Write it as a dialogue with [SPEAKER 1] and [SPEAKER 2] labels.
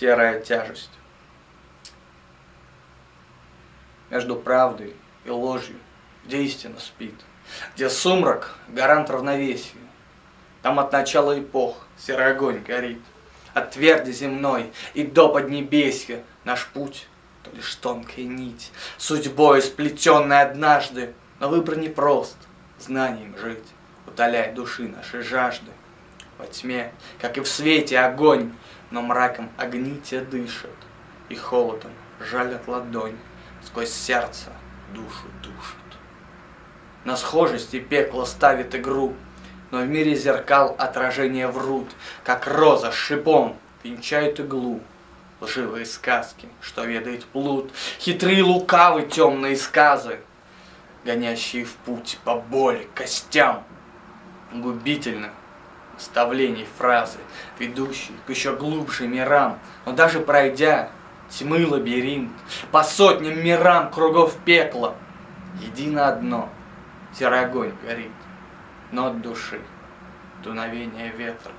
[SPEAKER 1] серая тяжесть. Между правдой и ложью, где истина спит, где сумрак — гарант равновесия, там от начала эпох серый огонь горит. От тверди земной и до поднебесья наш путь — то лишь тонкая нить, судьбой сплетенная однажды, но выбор непрост, знанием жить, утоляя души нашей жажды. Во тьме, как и в свете, огонь, но мраком огни те дышат, и холодом жалят ладонь, сквозь сердце душу душит. На схожести пекло ставит игру, но в мире зеркал отражения врут, как роза шипом венчают иглу. Лживые сказки, что ведает плут, хитрые лукавы темные сказы, гонящие в путь по боли, костям. Губительно наставлений фразы, ведущие к еще глубже мирам, но даже пройдя тьмы лабиринт, по сотням мирам кругов пекла, едино одно, серый огонь горит, но от души дуновение ветра